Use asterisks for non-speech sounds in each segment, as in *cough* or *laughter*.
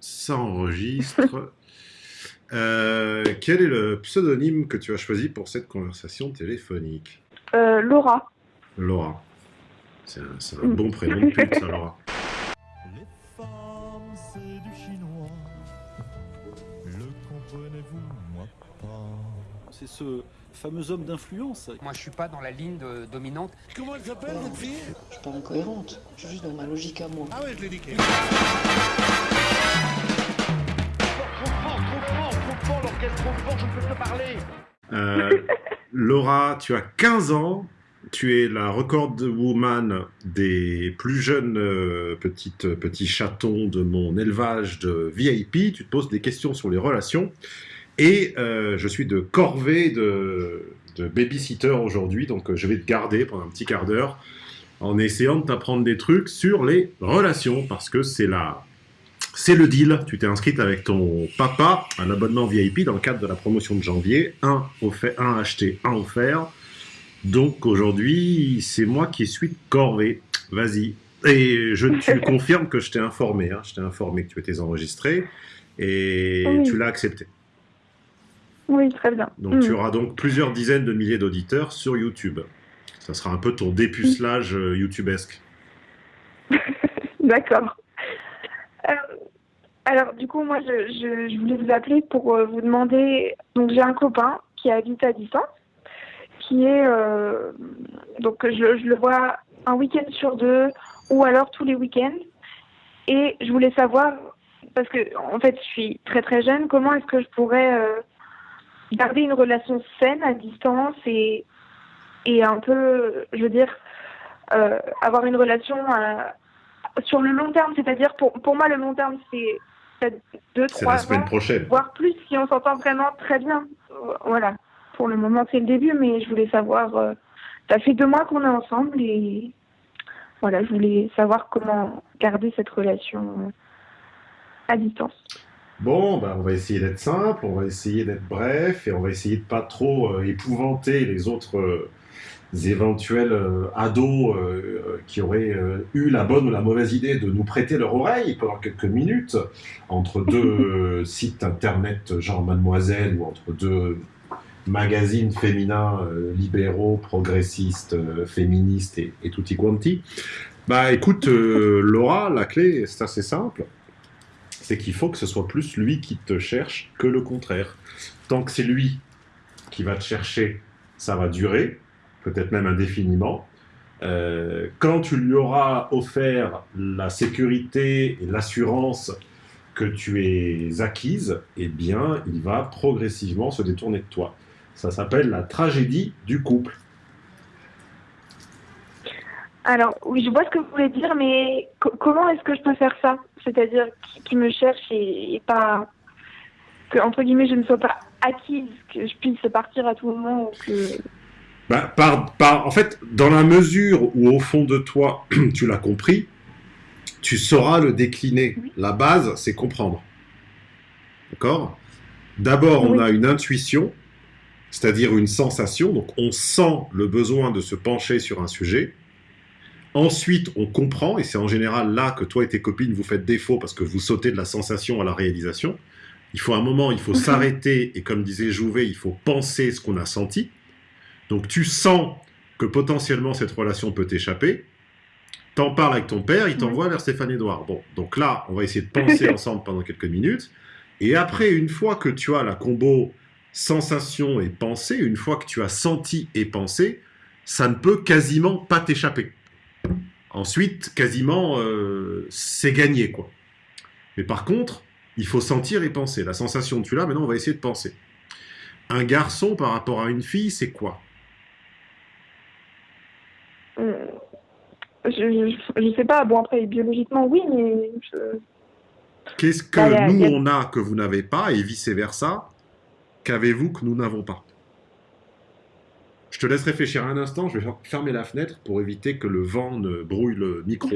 Ça enregistre. *laughs* Euh, quel est le pseudonyme que tu as choisi pour cette conversation téléphonique Euh, Laura. Laura. C'est un, un bon prénom de pute, ça, Laura. *laughs* Les femmes, c'est du chinois. Le comprenez-vous, moi pas. C'est ce fameux homme d'influence. Moi, je suis pas dans la ligne de- dominante. Comment elle s'appelle, votre fille? Je suis pas incohérente, je suis juste dans ma logique à moi. Ah ouais, je l'ai niqué. Euh, Laura, tu as 15 ans. Tu es la record woman des plus jeunes euh, petites, petits chatons de mon élevage de VIP. Tu te poses des questions sur les relations. Et euh, je suis de corvée de, de babysitter aujourd'hui, donc je vais te garder pendant un petit quart d'heure en essayant de t'apprendre des trucs sur les relations, parce que c'est la, c'est le deal. Tu t'es inscrite avec ton papa, un abonnement VIP dans le cadre de la promotion de janvier. Un, offert, un acheté, un offert. Donc aujourd'hui, c'est moi qui suis de corvée. Vas-y. Et je te *laughs* confirme que je t'ai informé. hein. Je t'ai informé que tu étais enregistré et Oui. tu l'as accepté. Oui, très bien. Donc Mm. tu auras donc plusieurs dizaines de milliers d'auditeurs sur YouTube. Ça sera un peu ton dépucelage euh, YouTubesque. *laughs* D'accord. Alors, du coup, moi, je, je, voulais vous appeler pour euh, vous demander. Donc, j'ai un copain qui habite à distance, qui est. euh, donc, je, je le vois un week-end sur deux, ou alors tous les week-ends. Et je voulais savoir, parce que, en fait, je suis très très jeune, comment est-ce que je pourrais euh, garder une relation saine à distance et, et un peu, je veux dire, avoir une relation. sur le long terme, c'est-à-dire pour, pour moi le long terme c'est peut-être deux, C'est trois la semaine ans, prochaine. voire plus si on s'entend vraiment très bien. Voilà. Pour le moment c'est le début, mais je voulais savoir. euh, ça fait deux mois qu'on est ensemble et voilà, je voulais savoir comment garder cette relation euh, à distance. Bon, bah, on va essayer d'être simple, on va essayer d'être bref, et on va essayer de pas trop euh, épouvanter les autres euh, éventuels euh, ados euh, euh, qui auraient eu la bonne ou la mauvaise idée de nous prêter leur oreille pendant quelques minutes entre deux *laughs* sites internet genre Mademoiselle ou entre deux magazines féminins libéraux, progressistes, féministes et, et tutti quanti. Bah écoute, *laughs* Laura, la clé, c'est assez simple c'est qu'il faut que ce soit plus lui qui te cherche que le contraire. Tant que c'est lui qui va te chercher, ça va durer, peut-être même indéfiniment. Euh, quand tu lui auras offert la sécurité et l'assurance que tu es acquise, eh bien, il va progressivement se détourner de toi. Ça s'appelle la tragédie du couple. Alors oui, je vois ce que vous voulez dire, mais co- comment est-ce que je peux faire ça? C'est-à-dire qui, qui me cherche et, et pas que entre guillemets je ne sois pas acquise, que je puisse partir à tout moment ou que Bah, par, par, en fait, dans la mesure où au fond de toi, *clears throat* tu l'as compris, tu sauras le décliner. La base, c'est comprendre. D'accord? D'abord, on a une intuition, c'est-à-dire une sensation. Donc, on sent le besoin de se pencher sur un sujet. Ensuite, on comprend, et c'est en général là que toi et tes copines vous faites défaut parce que vous sautez de la sensation à la réalisation. Il faut un moment, il faut s'arrêter, et comme disait Jouvet, il faut penser ce qu'on a senti. Donc tu sens que potentiellement cette relation peut t'échapper. T'en parles avec ton père, il t'envoie vers Stéphane Edouard. Bon, donc là, on va essayer de penser *laughs* ensemble pendant quelques minutes. Et après, une fois que tu as la combo sensation et pensée, une fois que tu as senti et pensé, ça ne peut quasiment pas t'échapper. Ensuite, quasiment, euh, c'est gagné, quoi. Mais par contre, il faut sentir et penser. La sensation, tu l'as, maintenant on va essayer de penser. Un garçon par rapport à une fille, c'est quoi euh, je, je je sais pas. Bon après biologiquement oui, mais je... Qu'est-ce que Bah, nous a- on a que vous n'avez pas et vice-versa Qu'avez-vous que nous n'avons pas? Je te laisse réfléchir un instant, je vais fer- fermer la fenêtre pour éviter que le vent ne brouille le micro.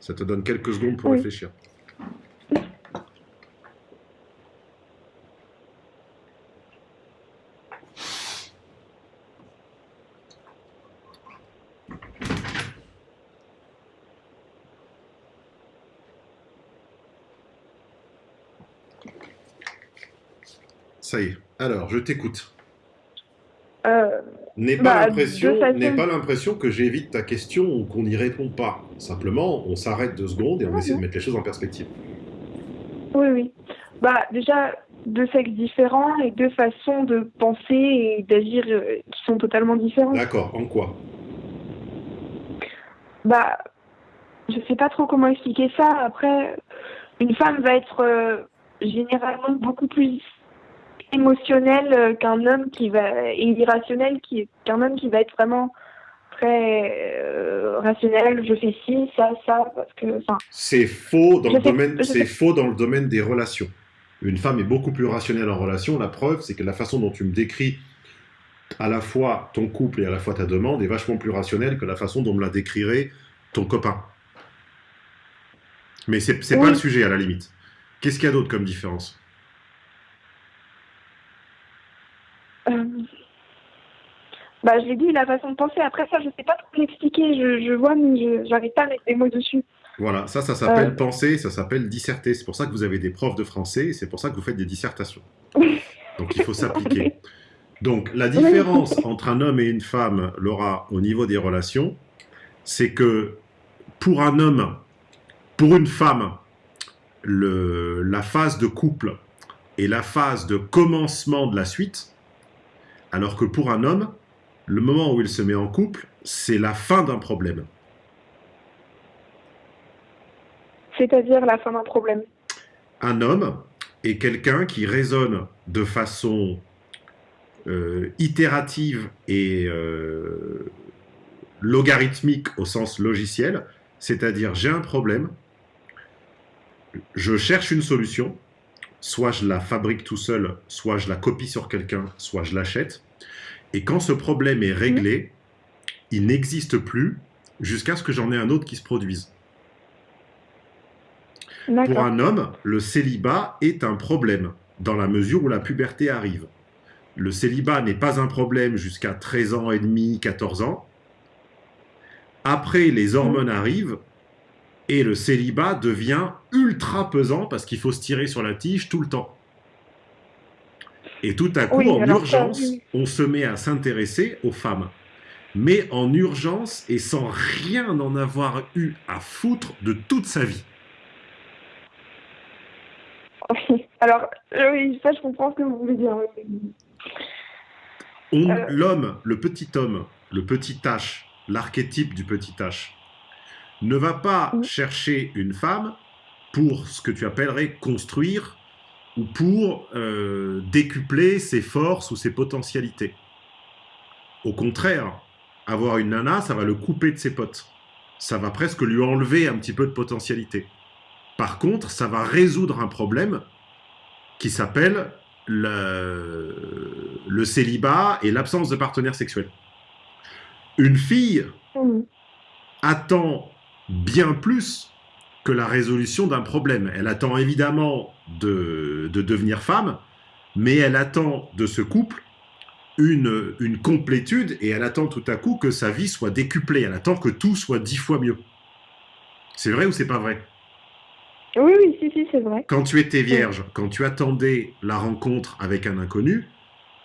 Ça te donne quelques secondes pour Oui. réfléchir. Ça y est. Alors, je t'écoute. Euh, N'aie pas Bah, l'impression, façon- pas l'impression que j'évite ta question ou qu'on n'y répond pas. Simplement, on s'arrête deux secondes et on Ah essaie de mettre les choses en perspective. oui, oui. Bah, déjà, deux sexes différents et deux façons de penser et d'agir euh, qui sont totalement différentes. D'accord. En quoi? Bah, je sais pas trop comment expliquer ça. Après, une femme va être euh, généralement beaucoup plus émotionnelle euh, qu'un homme qui va et irrationnel qui qu'un homme qui va être vraiment très euh, rationnel. Je fais ci, ça, ça, parce que, C'est faux dans le domaine. C'est faux dans le domaine des relations. Une femme est beaucoup plus rationnelle en relation. La preuve, c'est que la façon dont tu me décris à la fois ton couple et à la fois ta demande est vachement plus rationnelle que la façon dont me la décrirait ton copain. Mais c'est c'est pas le sujet à la limite. Qu'est-ce qu'il y a d'autre comme différence euh, bah, je l'ai dit, la façon de penser. Après ça, je sais pas trop l'expliquer. Je, je vois, mais je j'arrive pas à mettre des mots dessus. Voilà, ça, ça s'appelle Euh. penser, ça s'appelle disserter. C'est pour ça que vous avez des profs de français et c'est pour ça que vous faites des dissertations. *laughs* Donc il faut s'appliquer. Donc la différence entre un homme et une femme, Laura, au niveau des relations, c'est que pour un homme, pour une femme, le, la phase de couple est la phase de commencement de la suite, alors que pour un homme, le moment où il se met en couple, c'est la fin d'un problème. C'est-à-dire la fin d'un problème. un homme est quelqu'un qui raisonne de façon euh, itérative et euh, logarithmique au sens logiciel, c'est-à-dire j'ai un problème, je cherche une solution, soit je la fabrique tout seul, soit je la copie sur quelqu'un, soit je l'achète, et quand ce problème est réglé, il n'existe plus jusqu'à ce que j'en ai un autre qui se produise. Pour un homme, le célibat est un problème, dans la mesure où la puberté arrive. Le célibat n'est pas un problème jusqu'à 13 ans et demi, 14 ans. Après, les hormones arrivent et le célibat devient ultra pesant parce qu'il faut se tirer sur la tige tout le temps. Et tout à coup, Oui, en ça, urgence, oui. on se met à s'intéresser aux femmes. Mais en urgence et sans rien en avoir eu à foutre de toute sa vie. Alors, euh, oui, ça, je comprends ce que vous voulez dire. Euh. L'homme, le petit homme, le petit H, l'archétype du petit H, ne va pas Mm. chercher une femme pour ce que tu appellerais construire ou pour euh, décupler ses forces ou ses potentialités. Au contraire, avoir une nana, ça va le couper de ses potes. Ça va presque lui enlever un petit peu de potentialité. Par contre, ça va résoudre un problème qui s'appelle le, le célibat et l'absence de partenaire sexuel. Une fille Mhm. attend bien plus que la résolution d'un problème. Elle attend évidemment de, de devenir femme, mais elle attend de ce couple une, une complétude et elle attend tout à coup que sa vie soit décuplée. Elle attend que tout soit dix fois mieux. C'est vrai ou c'est pas vrai? Oui, oui, si, si, c'est vrai. Quand tu étais vierge, quand tu attendais la rencontre avec un inconnu,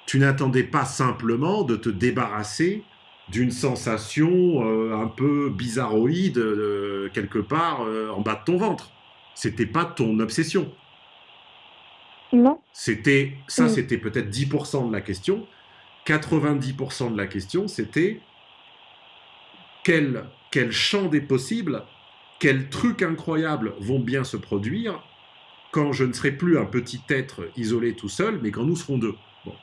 tu n'attendais pas simplement de te débarrasser d'une sensation euh, un peu bizarroïde euh, quelque part euh, en bas de ton ventre. C'était pas ton obsession. Non C'était ça, Mm. c'était peut-être 10% de la question. 90% de la question, c'était quel, quel champ des possibles, quels trucs incroyables vont bien se produire quand je ne serai plus un petit être isolé tout seul, mais quand nous serons deux. Bon.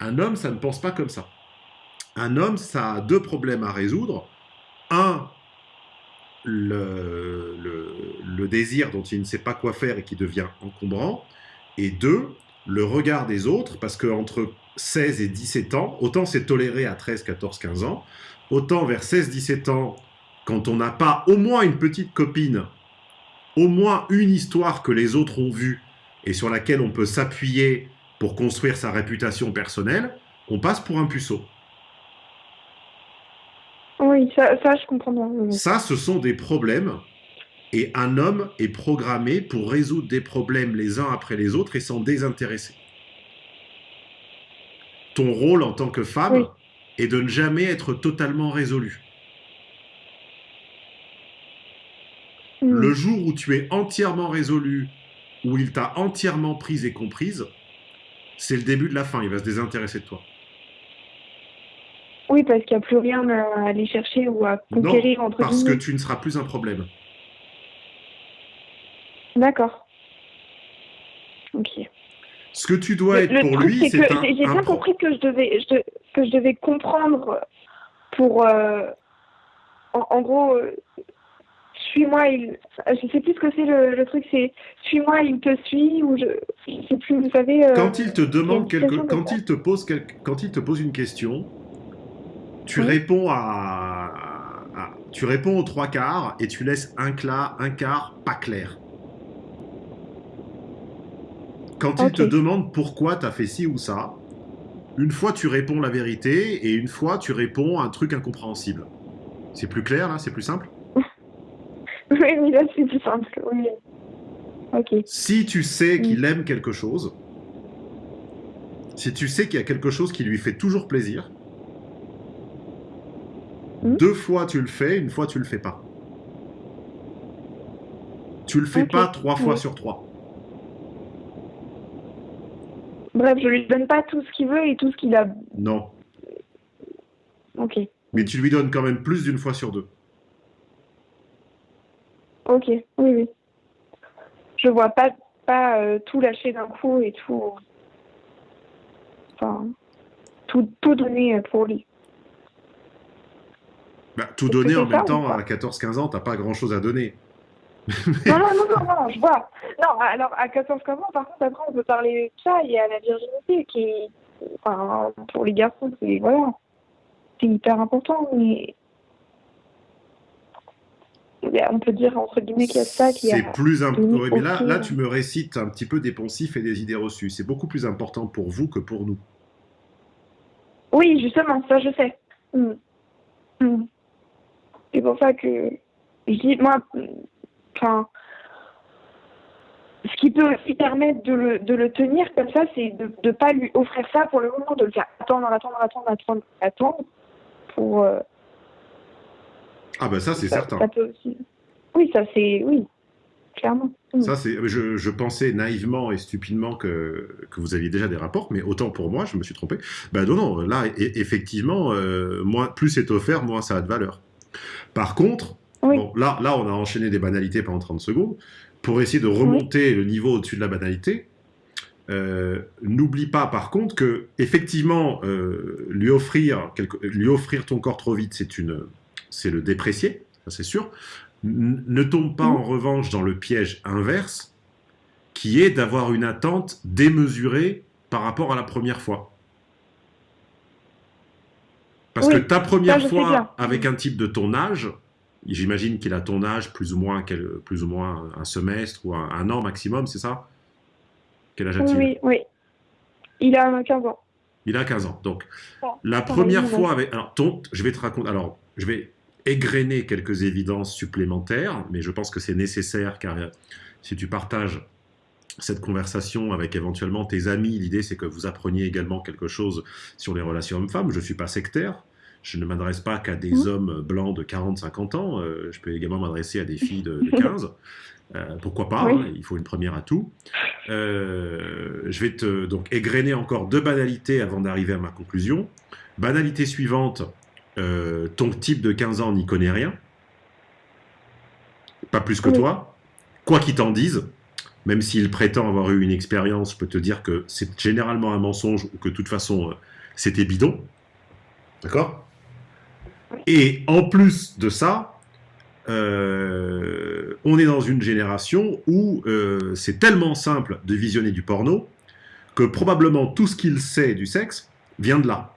Un homme, ça ne pense pas comme ça. Un homme, ça a deux problèmes à résoudre. Un, le, désir dont il ne sait pas quoi faire et qui devient encombrant. Et deux, le regard des autres, parce qu'entre 16 et 17 ans, autant c'est toléré à 13, 14, 15 ans, autant vers 16, 17 ans, quand on n'a pas au moins une petite copine, au moins une histoire que les autres ont vue et sur laquelle on peut s'appuyer pour construire sa réputation personnelle, on passe pour un puceau. Oui, ça, ça je comprends bien. oui, oui. Ça, ce sont des problèmes. Et un homme est programmé pour résoudre des problèmes les uns après les autres et s'en désintéresser. ton rôle en tant que femme Oui. est de ne jamais être totalement résolu. Mhm. Le jour où tu es entièrement résolu, où il t'a entièrement prise et comprise, c'est le début de la fin. Il va se désintéresser de toi. Oui, parce qu'il n'y a plus rien à aller chercher ou à conquérir non, entre parce que tu ne seras plus un problème. D'accord. Ok. Ce que tu dois Le- être le pour lui, c'est un, j'ai bien compris que je devais, je, que je devais comprendre pour, euh, en, en gros, euh, suis-moi, il, je sais plus ce que c'est le, le truc, c'est suis-moi, il te suit ou je, je sais plus, vous savez. euh, Quand il te demande quelque, quand il te pose quelque- quand il te pose une question, tu Oui. réponds à, à- tu réponds aux trois quarts et tu laisses un quart, un quart pas clair. Quand il Ok. te demande pourquoi tu as fait ci ou ça, une fois tu réponds la vérité et une fois tu réponds un truc incompréhensible. C'est plus clair là, c'est plus simple? *laughs* Oui, oui, là c'est plus simple. Oui. Ok. Si tu sais Mm. qu'il aime quelque chose, si tu sais qu'il y a quelque chose qui lui fait toujours plaisir, Mm. deux fois tu le fais, une fois tu le fais pas. Tu le fais pas trois fois oui. sur trois. Bref, je lui donne pas tout ce qu'il veut et tout ce qu'il a. Non. Ok. Mais tu lui donnes quand même plus d'une fois sur deux. Ok. Oui, oui. Je vois pas pas euh, tout lâcher d'un coup et tout. Enfin, tout tout donner euh, pour lui. Bah, tout donner en même temps à 14-15 ans, t'as pas grand chose à donner. Non, non, non, non, je vois. Non, alors à 14 ans, par contre, après, on peut parler de ça et à la virginité, qui enfin, pour les garçons, c'est, voilà, c'est hyper important, mais mais on peut dire, entre guillemets, qu'il y a ça qui C'est a... plus important. mais là, là, tu me récites un petit peu des poncifs et des idées reçues. C'est beaucoup plus important pour vous que pour nous. Oui, justement, ça, je sais. Mm. Mm. C'est pour ça que je dis, moi, enfin, ce qui peut aussi permettre de le, de le tenir comme ça, c'est de ne pas lui offrir ça pour le moment, de le faire attendre, attendre, attendre, attendre, attendre, pour... euh, Ah bah ça, c'est certain. ça peut aussi... Oui, ça c'est... Oui, clairement. Mm. Ça, c'est, je, je pensais naïvement et stupidement que, que vous aviez déjà des rapports, mais autant pour moi, je me suis trompé. Ben non, non, là, e- effectivement, euh, moins, plus c'est offert, moins ça a de valeur. Par contre, Oui. bon, là, là, on a enchaîné des banalités pendant 30 secondes. Pour essayer de remonter le niveau au-dessus de la banalité, euh, n'oublie pas par contre que, effectivement, euh, lui, offrir quelque- lui offrir ton corps trop vite, c'est une, c'est le déprécier, ça c'est sûr. N- ne tombe pas en revanche dans le piège inverse, qui est d'avoir une attente démesurée par rapport à la première fois. Parce Oui, que ta première fois avec un type de ton âge, j'imagine qu'il a ton âge plus ou moins, quel- plus ou moins un semestre ou un, un an maximum, c'est ça? Quel âge a-t-il? Oui, oui. Il a 15 ans. Il a 15 ans. Donc, la première fois avec. Alors, ton, je vais te raconter. Alors, je vais égrener quelques évidences supplémentaires, mais je pense que c'est nécessaire car euh, si tu partages cette conversation avec éventuellement tes amis, l'idée c'est que vous appreniez également quelque chose sur les relations hommes-femmes. Je ne suis pas sectaire. Je ne m'adresse pas qu'à des hommes blancs de 40-50 ans. euh, je peux également m'adresser à des filles de, de *laughs* 15. Euh, pourquoi pas Oui. hein, Il faut une première à tout. Euh, je vais te donc égrener encore deux banalités avant d'arriver à ma conclusion. Banalité suivante, ton type de 15 ans n'y connaît rien. Pas plus que Oui. toi. Quoi qu'il t'en dise, même s'il prétend avoir eu une expérience, je peux te dire que c'est généralement un mensonge ou que de toute façon euh, c'était bidon. D'accord? Et en plus de ça, euh, on est dans une génération où euh, c'est tellement simple de visionner du porno que probablement tout ce qu'il sait du sexe vient de là.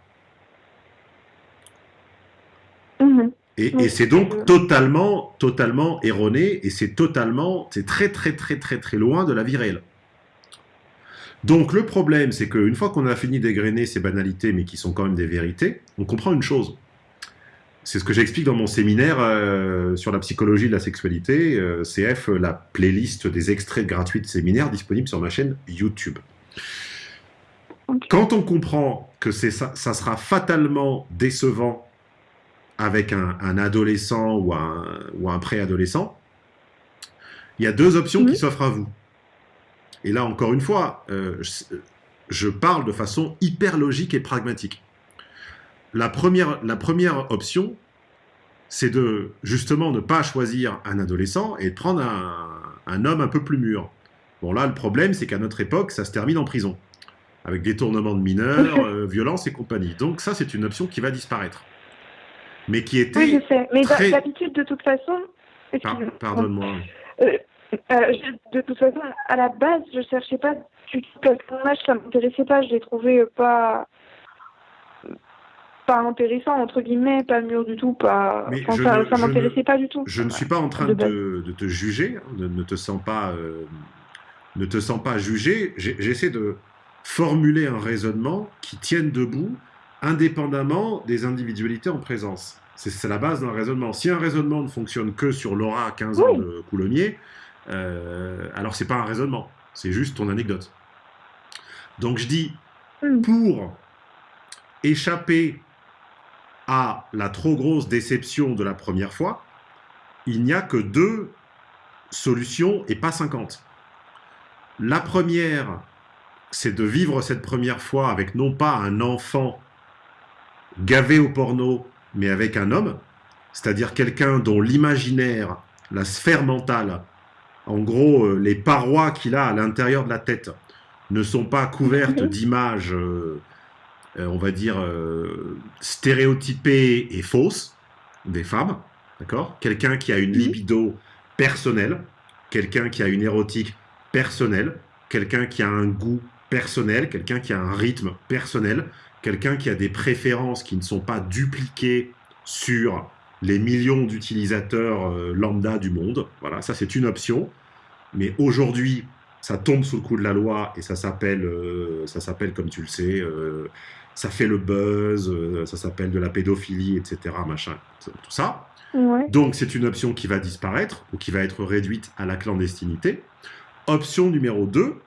Et, c'est donc totalement, totalement erroné et c'est totalement, c'est très, très, très, très, très loin de la vie réelle. Donc le problème, c'est qu'une fois qu'on a fini d'égrener ces banalités, mais qui sont quand même des vérités, on comprend une chose. C'est ce que j'explique dans mon séminaire euh, sur la psychologie de la sexualité, euh, CF, la playlist des extraits gratuits de séminaires disponible sur ma chaîne YouTube. Quand on comprend que ça sera fatalement décevant avec un, un adolescent ou un, ou un préadolescent, il y a deux options Mhm. qui s'offrent à vous. Et là, encore une fois, euh, je, je parle de façon hyper logique et pragmatique. La première, la première option, c'est de justement ne pas choisir un adolescent et de prendre un, un homme un peu plus mûr. Bon, là, le problème, c'est qu'à notre époque, ça se termine en prison, avec détournement de mineurs, *laughs* euh, violence et compagnie. Donc, ça, c'est une option qui va disparaître. Mais qui était. Oui, je sais. Mais très- d'habitude, de toute façon. Par-. Pardonne-moi. Euh, euh, de toute façon, à la base, je cherchais pas du tout âge, ça m'intéressait pas. Je l'ai trouvé pas pas intéressant entre guillemets, pas mûr du tout, pas. Mais enfin, ça, ne- ça ne- m'intéressait pas du tout. Je ne suis pas en train De te- de te juger, hein, ne, ne te sens pas, euh, ne te sens pas jugé. J'essaie de formuler un raisonnement qui tienne debout indépendamment des individualités en présence. C'est la base d'un raisonnement. Si un raisonnement ne fonctionne que sur l'aura à 15 ans Oui. de Coulommiers, euh, alors c'est pas un raisonnement, c'est juste ton anecdote. Donc je dis, Hmm. pour échapper à la trop grosse déception de la première fois, il n'y a que deux solutions et pas 50. La première, c'est de vivre cette première fois avec non pas un enfant gavé au porno, mais avec un homme, c'est-à-dire quelqu'un dont l'imaginaire, la sphère mentale, en gros, euh, les parois qu'il a à l'intérieur de la tête, ne sont pas couvertes Mhm. d'images, euh, euh, on va dire, euh, stéréotypées et fausses des femmes, d'accord? Quelqu'un qui a une Mhm. libido personnelle, quelqu'un qui a une érotique personnelle, quelqu'un qui a un goût personnel, quelqu'un qui a un rythme personnel, quelqu'un qui a des préférences qui ne sont pas dupliquées sur les millions d'utilisateurs euh, lambda du monde. Voilà, ça c'est une option. Mais aujourd'hui, ça tombe sous le coup de la loi et ça s'appelle, euh, ça s'appelle comme tu le sais, euh, ça fait le buzz, euh, ça s'appelle de la pédophilie, etc. Machin, tout ça. Ouais. Donc c'est une option qui va disparaître ou qui va être réduite à la clandestinité. Option numéro 2,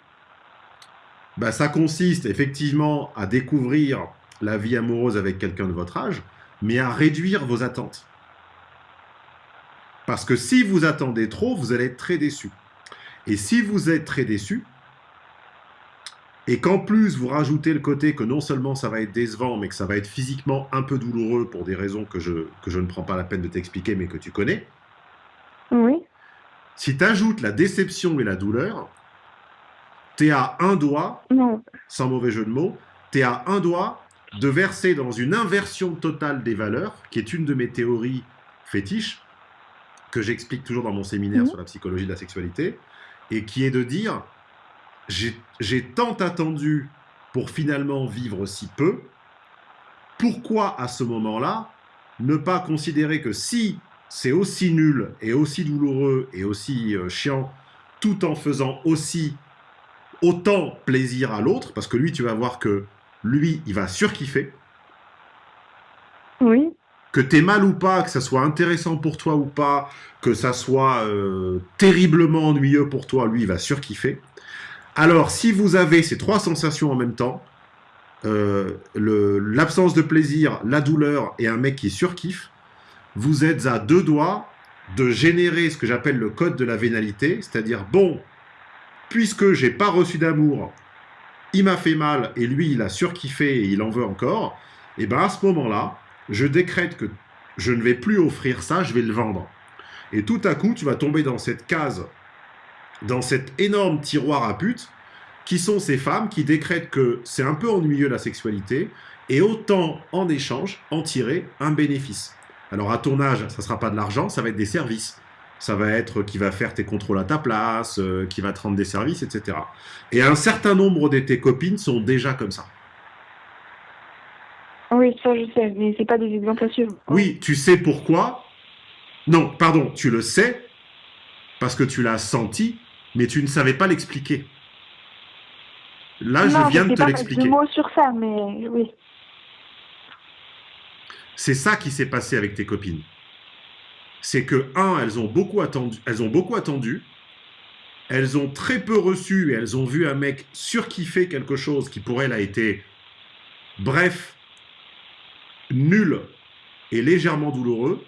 bah, ça consiste effectivement à découvrir la vie amoureuse avec quelqu'un de votre âge, mais à réduire vos attentes. Parce que si vous attendez trop, vous allez être très déçu. Et si vous êtes très déçu, et qu'en plus vous rajoutez le côté que non seulement ça va être décevant, mais que ça va être physiquement un peu douloureux pour des raisons que je, que je ne prends pas la peine de t'expliquer, mais que tu connais, Oui. si tu ajoutes la déception et la douleur, tu es à un doigt, Non. sans mauvais jeu de mots, tu es à un doigt de verser dans une inversion totale des valeurs, qui est une de mes théories fétiches, que j'explique toujours dans mon séminaire Mhm. sur la psychologie de la sexualité, et qui est de dire, j'ai j'ai tant attendu pour finalement vivre si peu, pourquoi à ce moment-là ne pas considérer que si c'est aussi nul et aussi douloureux et aussi euh, chiant, tout en faisant aussi autant plaisir à l'autre, parce que lui, tu vas voir que lui, il va surkiffer, Oui. que t'es mal ou pas, que ça soit intéressant pour toi ou pas, que ça soit euh, terriblement ennuyeux pour toi, lui, il va surkiffer. Alors, si vous avez ces trois sensations en même temps, euh, l'absence de plaisir, la douleur et un mec qui surkiffe, vous êtes à deux doigts de générer ce que j'appelle le code de la vénalité, c'est-à-dire, bon, puisque j'ai pas reçu d'amour, il m'a fait mal et lui, il a surkiffé et il en veut encore, et ben à ce moment-là, je décrète que je ne vais plus offrir ça, je vais le vendre. Et tout à coup, tu vas tomber dans cette case, dans cet énorme tiroir à pute, qui sont ces femmes qui décrètent que c'est un peu ennuyeux la sexualité, et autant en échange en tirer un bénéfice. Alors à ton âge, ça sera pas de l'argent, ça va être des services. Ça va être qui va faire tes contrôles à ta place, euh, qui va te rendre des services, etc. Et un certain nombre de tes copines sont déjà comme ça. Oui, ça je sais, mais c'est pas des exemples à suivre. Oui, tu sais pourquoi? Non, pardon, tu le sais parce que tu l'as senti, mais tu ne savais pas l'expliquer. Là, non, je viens de te l'expliquer. mots sur ça, mais oui. C'est ça qui s'est passé avec tes copines. C'est que un, elles ont beaucoup attendu, elles ont beaucoup elles ont très peu reçu et elles ont vu un mec surkiffer quelque chose qui pour elles a été, bref, nul et légèrement douloureux.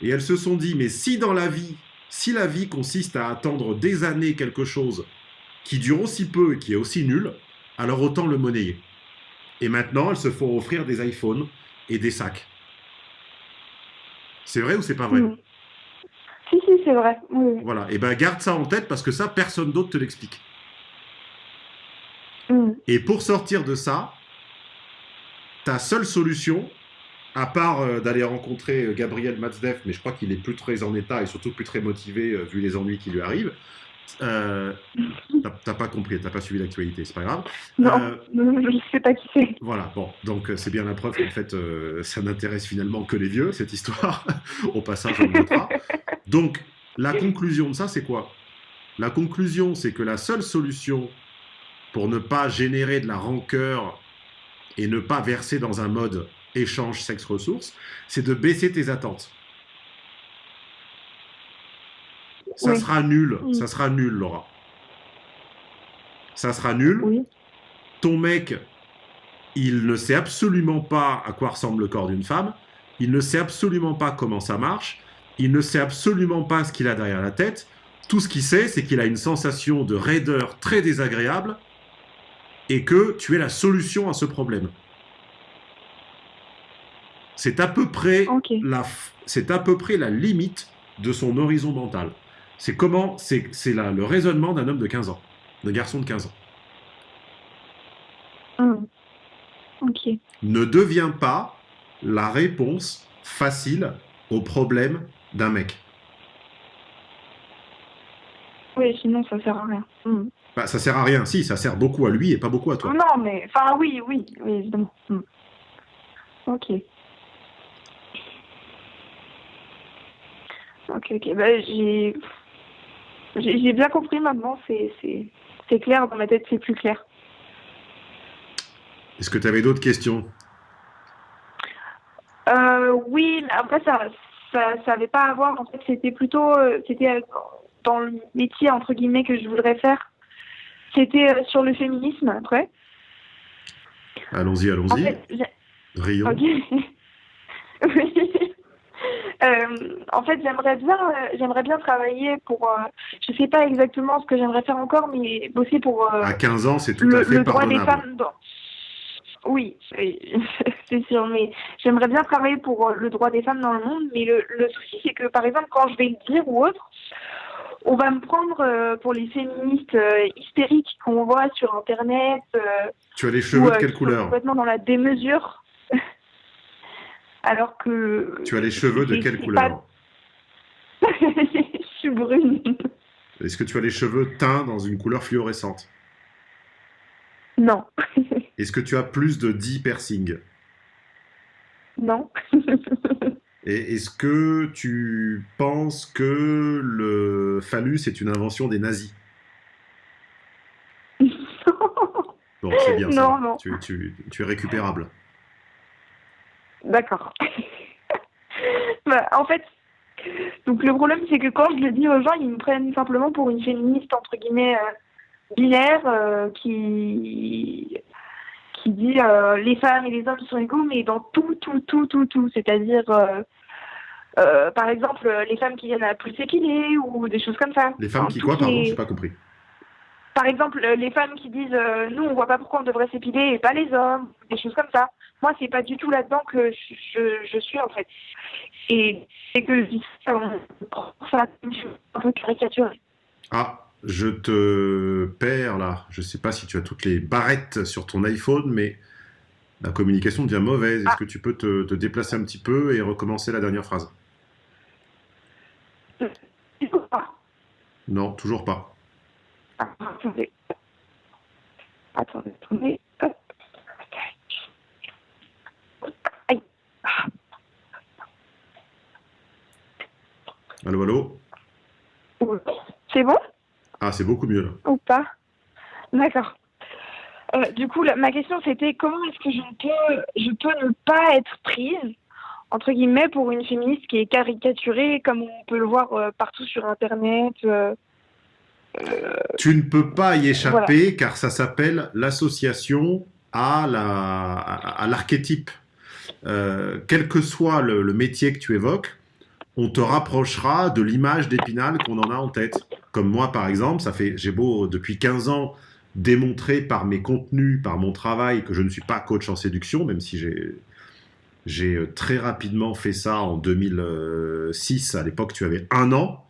Et elles se sont dit, mais si dans la vie, si la vie consiste à attendre des années quelque chose qui dure aussi peu et qui est aussi nul, alors autant le monnayer. Et maintenant, elles se font offrir des iPhones et des sacs. C'est vrai ou c'est pas vrai? Mm. Si, c'est vrai. Oui. Voilà. Et ben garde ça en tête parce que ça, personne d'autre te l'explique. Mm. Et pour sortir de ça, ta seule solution, à part euh, d'aller rencontrer euh, Gabriel Matzdeff, mais je crois qu'il est plus très en état et surtout plus très motivé euh, vu les ennuis qui lui arrivent. T'as- pas compris, t'as pas suivi l'actualité, c'est pas grave. Non, non, je ne sais pas qui c'est. Voilà, bon, donc c'est bien la preuve qu'en fait, ça n'intéresse finalement que les vieux, cette histoire. *laughs* Au passage, on le notera. Donc, la conclusion de ça, c'est quoi? La conclusion, c'est que la seule solution pour ne pas générer de la rancœur et ne pas verser dans un mode échange sexe-ressources, c'est de baisser tes attentes. Ça Oui. sera nul, Oui. ça sera nul, Laura. Ça sera nul Oui. ton mec, il ne sait absolument pas à quoi ressemble le corps d'une femme, il ne sait absolument pas comment ça marche, il ne sait absolument pas ce qu'il a derrière la tête. Tout ce qu'il sait, c'est qu'il a une sensation de raideur très désagréable et que tu es la solution à ce problème. C'est à peu près la, f- c'est à peu près la limite de son horizon mental. C'est comment, c'est, le raisonnement d'un homme de 15 ans, d'un garçon de 15 ans. Ok. ne devient pas la réponse facile au problème d'un mec. Oui, sinon ça sert à rien. Mm. Bah, ça sert à rien. Si, ça sert beaucoup à lui et pas beaucoup à toi. Non, mais enfin oui, oui, oui, évidemment. Mm. Ok. Ok, ok. Bah, j'ai j'ai bien compris maintenant. C'est clair dans ma tête. C'est plus clair. Est-ce que tu avais d'autres questions? Euh, oui, après ça ça ça avait pas à voir. En fait, c'était plutôt euh, c'était euh, dans le métier entre guillemets que je voudrais faire. C'était euh, sur le féminisme après. Allons-y, En allons-y. fait, *laughs* oui. Euh, en fait, j'aimerais bien, euh, j'aimerais bien travailler pour. euh, je sais pas exactement ce que j'aimerais faire encore, mais bosser pour À 15 ans, c'est tout le, à fait le droit des femmes. Dans... Oui, *laughs* c'est sûr, mais j'aimerais bien travailler pour euh, le droit des femmes dans le monde. Mais le, le souci, c'est que par exemple, quand je vais le dire ou autre, on va me prendre euh, pour les féministes euh, hystériques qu'on voit sur Internet. euh, Tu as les cheveux de quelle couleur Complètement dans la démesure. *laughs* Alors que. Tu as les cheveux de quelle couleur pas- *laughs* Je suis brune. Est-ce que tu as les cheveux teints dans une couleur fluorescente Non. *laughs* Est-ce que tu as plus de 10 piercings? Non. *laughs* Et est-ce que tu penses que le phallus est une invention des nazis? Bon, c'est bien ça. Non, non. Tu, tu- tu es récupérable. D'accord. *laughs* Bah, en fait, donc le problème, c'est que quand je le dis aux gens, ils me prennent simplement pour une féministe, entre guillemets, euh, binaire, euh, qui qui dit euh, les femmes et les hommes sont égaux, mais dans tout, tout, tout, tout, tout. C'est-à-dire, euh, par exemple, les femmes qui viennent à plus s'épiler ou des choses comme ça. Les femmes Enfin, qui quoi, pardon les- J'ai pas compris. Par exemple, les femmes qui disent euh, nous on voit pas pourquoi on devrait s'épiler et pas les hommes, des choses comme ça. Moi c'est pas du tout là-dedans que je, je, je suis en fait. Et c'est que je dis ça, on prend ça comme un peu caricaturé. Ah, je te perds là. Je sais pas si tu as toutes les barrettes sur ton iPhone, mais la communication devient mauvaise. Est-ce Ah. que tu peux te, te déplacer un petit peu et recommencer la dernière phrase? Ah, Non, toujours pas. attendez. Attendez, attendez. Allô, allô? C'est bon? Ah, c'est beaucoup mieux là. ou pas D'accord. Euh, du coup, la- ma question c'était comment est-ce que je peux, je peux ne pas être prise entre guillemets pour une féministe qui est caricaturée comme on peut le voir euh, partout sur internet. euh. Tu ne peux pas y échapper car ça s'appelle l'association à la- à à l'archétype. Quel que soit le, le métier que tu évoques, on te rapprochera de l'image d'Épinal qu'on en a en tête. Comme moi, par exemple, ça fait, j'ai beau depuis 15 ans démontrer par mes contenus, par mon travail, que je ne suis pas coach en séduction, même si j'ai j'ai euh, très rapidement fait ça en 2006. À l'époque, tu avais un an.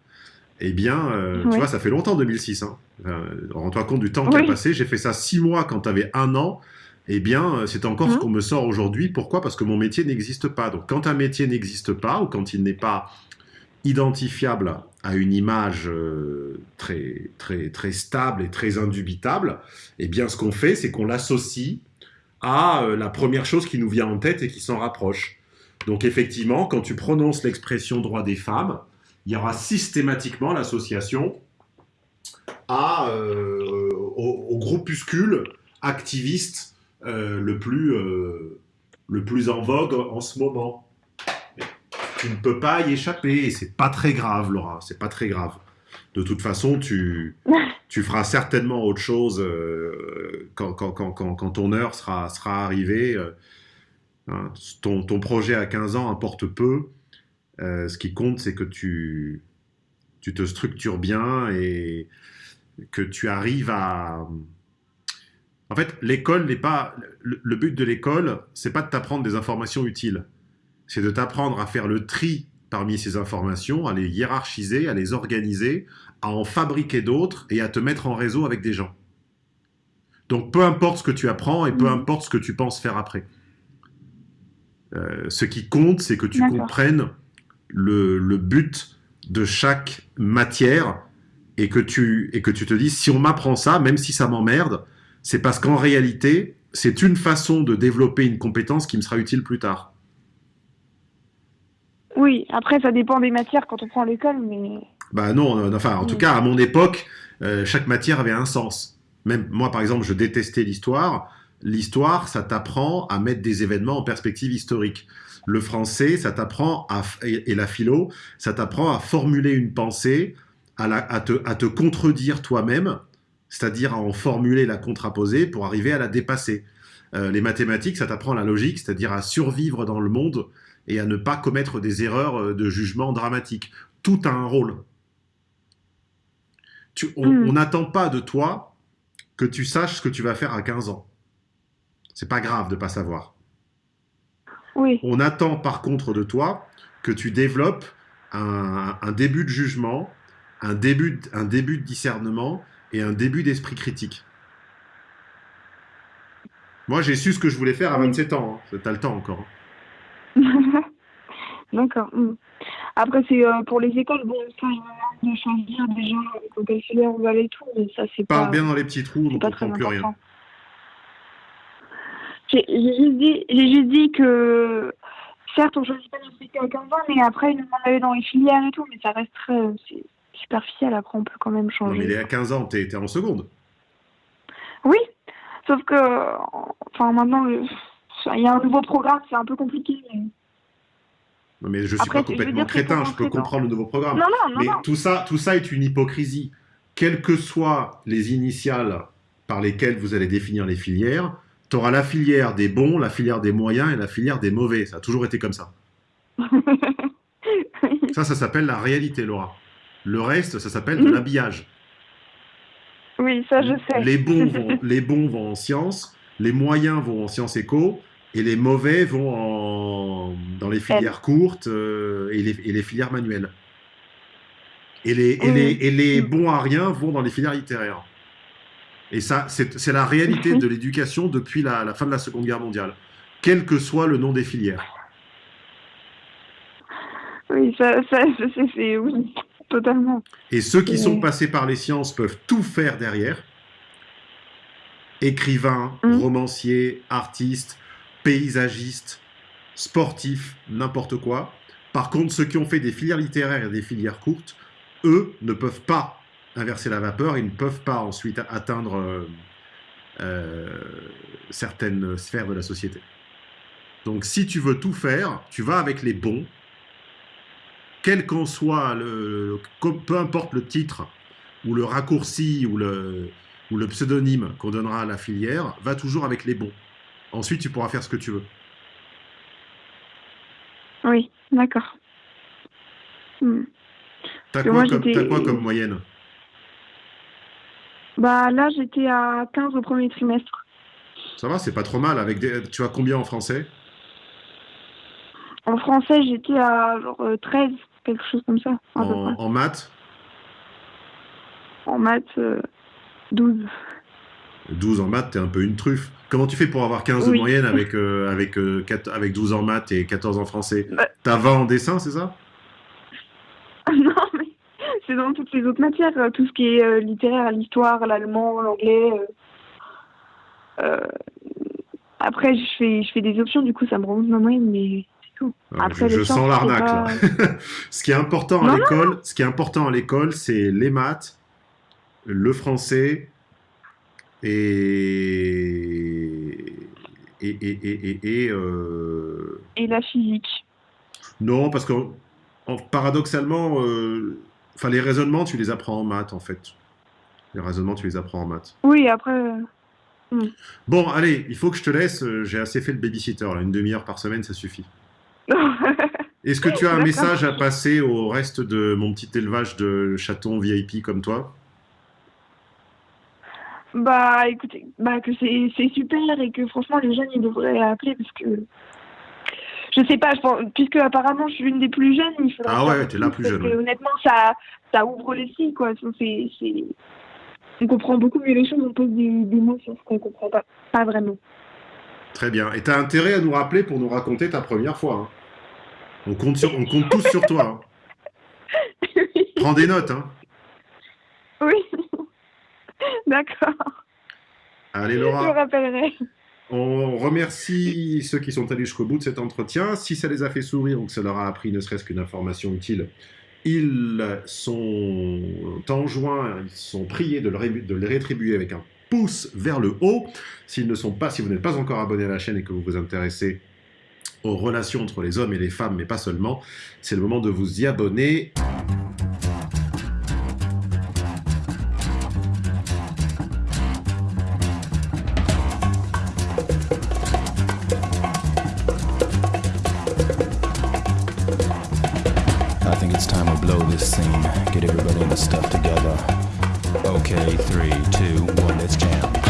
Eh bien, euh, tu vois, ça fait longtemps 2006. Hein. Euh, Rends-toi compte du temps qui a passé. J'ai fait ça six mois quand tu avais un an. Eh bien, c'est encore ce Mhm. qu'on me sort aujourd'hui. Pourquoi? Parce que mon métier n'existe pas. Donc, quand un métier n'existe pas ou quand il n'est pas identifiable à une image euh, très, très, très stable et très indubitable, eh bien, ce qu'on fait, c'est qu'on l'associe à euh, la première chose qui nous vient en tête et qui s'en rapproche. Donc, effectivement, quand tu prononces l'expression droit des femmes, il y aura systématiquement l'association euh, au, groupuscule activiste le, plus, le plus en vogue en ce moment. Tu ne peux pas y échapper et c'est pas très grave, Laura, c'est pas très grave. De toute façon, tu, *laughs* tu feras certainement autre chose euh, quand, quand, quand, ton heure sera, sera arrivée. euh, hein. ton, ton projet à 15 ans importe peu. Euh, ce qui compte, c'est que tu, tu te structures bien et que tu arrives à... En fait, l'école n'est pas... Le, le but de l'école, c'est pas de t'apprendre des informations utiles. C'est de t'apprendre à faire le tri parmi ces informations, à les hiérarchiser, à les organiser, à en fabriquer d'autres et à te mettre en réseau avec des gens. Donc peu importe ce que tu apprends et peu Mhm. importe ce que tu penses faire après. Euh, ce qui compte, c'est que tu comprennes le, le but de chaque matière et que tu, et que tu te dises, si on m'apprend ça, même si ça m'emmerde, c'est parce qu'en réalité, c'est une façon de développer une compétence qui me sera utile plus tard. Oui, après, ça dépend des matières quand on prend l'école, mais. Bah non, euh, enfin, en tout Mm. cas, à mon époque, euh, chaque matière avait un sens. Même moi, par exemple, je détestais l'histoire. L'histoire, ça t'apprend à mettre des événements en perspective historique. Le français, ça t'apprend à, et, et la philo, ça t'apprend à formuler une pensée, à, la- à te, à te contredire toi-même, c'est-à-dire à en formuler la contraposée pour arriver à la dépasser. Euh, les mathématiques, ça t'apprend la logique, c'est-à-dire à survivre dans le monde et à ne pas commettre des erreurs euh, de jugement dramatiques. Tout a un rôle. Tu- on n'attend pas de toi que tu saches ce que tu vas faire à 15 ans. C'est pas grave de pas savoir. Oui, On attend par contre de toi que tu développes un, un début de jugement, un début, de- un début de discernement et un début d'esprit critique. Moi, j'ai su ce que je voulais faire à Oui. 27 ans. Hein. T'as le temps encore. D'accord. mm. Après, c'est euh, pour les écoles, bon, ça, il de choisir déjà dans quelle filière on va aller tout, mais ça, c'est Parle pas. bien dans les petits trous, c'est on comprend très plus rien. J'ai juste dit, j'ai juste dit que certes on choisit pas métier à 15 ans, mais après ils nous demandent d'aller dans les filières et tout, mais ça reste très c'est superficiel. Après on peut quand même Non, changer. mais il est à 15 ans, t'es en seconde. Oui, sauf que euh, enfin maintenant il y a un nouveau programme, c'est un peu compliqué. mais- Non, mais je suis Après, pas complètement crétin, je peux comprendre le nouveau programme. Non non non Mais tout ça, tout ça est une hypocrisie. Quelles que soient les initiales par lesquelles vous allez définir les filières, tu auras la filière des bons, la filière des moyens et la filière des mauvais. Ça a toujours été comme ça. *laughs* Ça, ça s'appelle la réalité, Laura. Le reste, ça s'appelle de Mhm. l'habillage. oui, ça je sais. Les bons, *laughs* vont, les bons vont en sciences, les moyens vont en sciences éco, et les mauvais vont en, dans les filières courtes euh, et, les, et les filières manuelles. Et les, et, Oui. les, et les Mm. bons à rien vont dans les filières littéraires. Et ça, c'est la réalité de l'éducation depuis la, la fin de la Seconde Guerre mondiale, quel que soit le nom des filières. Oui, ça, c'est oui, totalement. Et ceux qui sont passés par les sciences peuvent tout faire derrière. Écrivains, romanciers, artistes, paysagistes, sportifs, n'importe quoi. Par contre, ceux qui ont fait des filières littéraires et des filières courtes, eux ne peuvent pas inverser la vapeur, ils ne peuvent pas ensuite atteindre euh, euh, certaines sphères de la société. Donc si tu veux tout faire, tu vas avec les bons, quel qu'en soit le, peu importe le titre ou le raccourci ou le, ou le pseudonyme qu'on donnera à la filière va toujours avec les bons. Ensuite, tu pourras faire ce que tu veux. Oui, d'accord. Hmm. T'as quoi, comme- quoi moyenne? Bah là, j'étais à 15 au premier trimestre. Ça va, c'est pas trop mal. Avec des... Tu as combien en français? En français, j'étais à genre euh, 13, quelque chose comme ça. en maths? En maths, euh, 12. 12 en maths, t'es un peu une truffe. Comment tu fais pour avoir 15 de Oui. moyenne avec, *laughs* euh, avec, euh, avec 12 en maths et 14 en français? Bah. T'as 20 en dessin, c'est ça? *laughs* Non, mais c'est dans toutes les autres matières. euh, Tout ce qui est euh, littéraire, l'histoire, l'allemand, l'anglais. Après, je fais, je fais des options, du coup, ça me remonte ma moyenne, mais c'est tout. Euh, Après, je, sens l'arnaque pas- là. *laughs* ce qui est important à Non, l'école, ce qui est important à l'école, c'est les maths, le français et et et et, et, et, euh, Et la physique. non parce que en- paradoxalement, euh, les raisonnements, tu les apprends en maths en fait. Les raisonnements, tu les apprends en maths. Oui, après. euh, Bon, allez, il faut que je te laisse. J'ai assez fait le babysitter. Là. Une demi-heure par semaine, ça suffit. *laughs* Est-ce que tu as un message à passer au reste de mon petit élevage de chatons VIP comme toi? Bah écoutez, bah que c'est super et que franchement les jeunes ils devraient appeler parce que je sais pas, je pense, puisque apparemment je suis l'une des plus jeunes, il faudrait. Ah ouais, t'es la plus, jeune, ouais. Honnêtement, ça ça ouvre l'esprit quoi. C'est on comprend beaucoup mieux les choses, on pose des, des mots sur ce qu'on comprend pas, pas vraiment. Très bien. Et tu as intérêt à nous rappeler pour nous raconter ta première fois. hein. On, compte sur, on compte tous sur toi. hein. *laughs* Prends des notes. Hein. D'accord, Allez, je Laura. rappellerai. On remercie ceux qui sont allés jusqu'au bout de cet entretien. Si ça les a fait sourire ou que ça leur a appris ne serait-ce qu'une information utile, ils sont enjoints, ils sont priés de le, ré- de les rétribuer avec un pouce vers le haut. S'ils ne sont pas, si vous n'êtes pas encore abonné à la chaîne et que vous vous intéressez aux relations entre les hommes et les femmes, mais pas seulement, c'est le moment de vous y abonner.